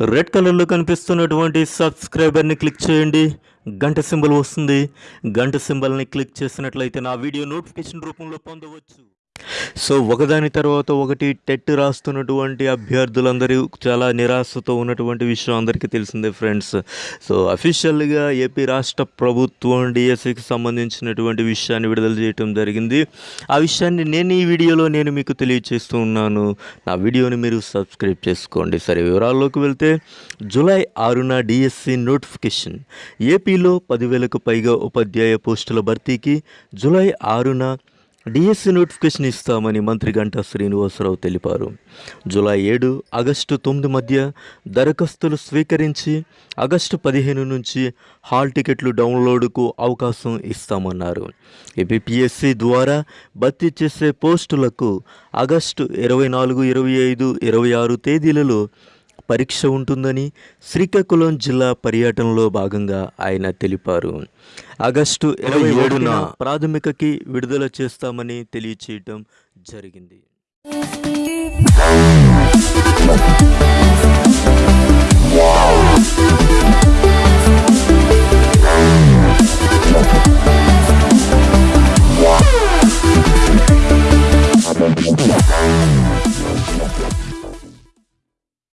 Red కలర్లో కనిపిస్తున్నటువంటి సబ్స్క్రైబర్ని click చేయండి. గంట సింబల్ వస్తుంది. గంట సింబల్ని క్లిక్ చేసినట్లయితే నా వీడియో నోటిఫికేషన్ రూపంలో పొందవచ్చు. సో ఒకదాని తర్వాత ఒకటి టెట్ రాస్తున్నటువంటి అభ్యర్థులందరూ చాలా నిరాశతో ఉన్నటువంటి విషయం అందరికీ తెలిసిందే ఫ్రెండ్స్. సో అఫీషియల్గా ఏపీ రాష్ట్ర ప్రభుత్వం డిఎస్సికి సంబంధించినటువంటి విషయాన్ని విడుదల చేయటం జరిగింది. ఆ విషయాన్ని నేను ఈ వీడియోలో నేను మీకు తెలియజేస్తూ ఉన్నాను. నా వీడియోని మీరు సబ్స్క్రైబ్ చేసుకోండి. సరే వివరాల్లోకి వెళ్తే జూలై ఆరున డిఎస్సి నోటిఫికేషన్. ఏపీలో పదివేలకు పైగా ఉపాధ్యాయ పోస్టుల భర్తీకి జూలై ఆరున డిఎస్సి నోటిఫికేషన్ ఇస్తామని మంత్రి గంటా శ్రీనివాసరావు తెలిపారు. జూలై ఏడు ఆగస్టు తొమ్మిది మధ్య దరఖాస్తులు స్వీకరించి ఆగస్టు పదిహేను నుంచి హాల్ టికెట్లు డౌన్లోడ్కు అవకాశం ఇస్తామన్నారు. ఏపీఎస్సి ద్వారా భర్తీ చేసే పోస్టులకు ఆగస్టు ఇరవై నాలుగు ఇరవై ఐదు ఇరవై ఆరు తేదీలలో పరీక్ష ఉంటుందని శ్రీకాకుళం జిల్లా పర్యటనలో భాగంగా ఆయన తెలిపారు. ఆగస్టు ఇరవై ఏడున ప్రాథమికకి విడుదల చేస్తామని తెలియచేయటం జరిగింది.